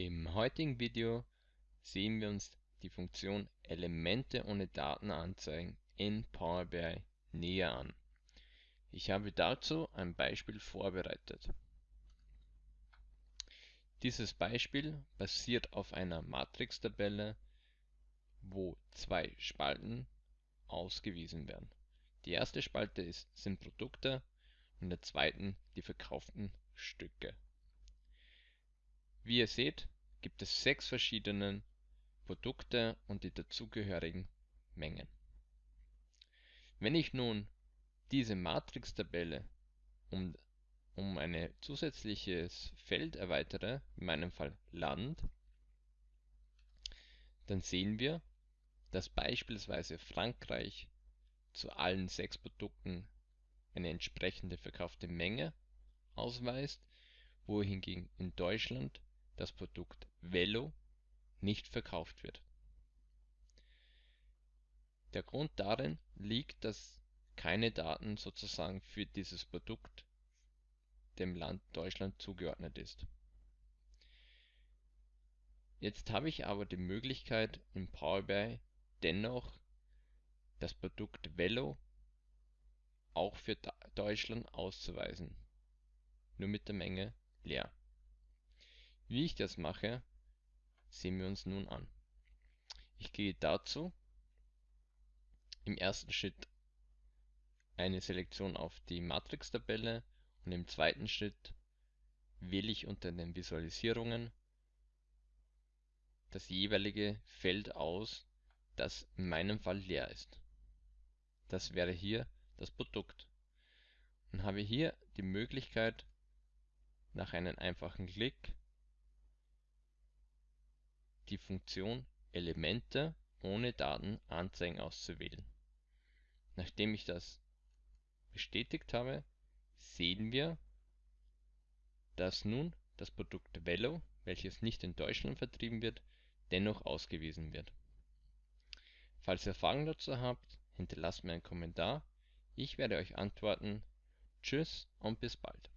Im heutigen Video sehen wir uns die Funktion Elemente ohne Daten anzeigen in Power BI näher an. Ich habe dazu ein Beispiel vorbereitet. Dieses Beispiel basiert auf einer Matrixtabelle, wo zwei Spalten ausgewiesen werden. Die erste Spalte ist, sind Produkte und in der zweiten die verkauften Stücke. Wie ihr seht, gibt es sechs verschiedene Produkte und die dazugehörigen Mengen. Wenn ich nun diese Matrix-Tabelle um, um ein zusätzliches Feld erweitere, in meinem Fall Land, dann sehen wir, dass beispielsweise Frankreich zu allen sechs Produkten eine entsprechende verkaufte Menge ausweist, wohingegen in Deutschland das Produkt Velo nicht verkauft wird. Der Grund darin liegt, dass keine Daten sozusagen für dieses Produkt dem Land Deutschland zugeordnet ist. Jetzt habe ich aber die Möglichkeit im Power BI dennoch das Produkt Velo auch für Deutschland auszuweisen, nur mit der Menge leer. Wie ich das mache, sehen wir uns nun an. Ich gehe dazu im ersten Schritt eine Selektion auf die Matrix-Tabelle und im zweiten Schritt wähle ich unter den Visualisierungen das jeweilige Feld aus, das in meinem Fall leer ist. Das wäre hier das Produkt. Und habe hier die Möglichkeit, nach einem einfachen Klick die Funktion Elemente ohne Daten anzeigen auszuwählen. Nachdem ich das bestätigt habe, sehen wir, dass nun das Produkt Velo, welches nicht in Deutschland vertrieben wird, dennoch ausgewiesen wird. Falls ihr Fragen dazu habt, hinterlasst mir einen Kommentar. Ich werde euch antworten. Tschüss und bis bald.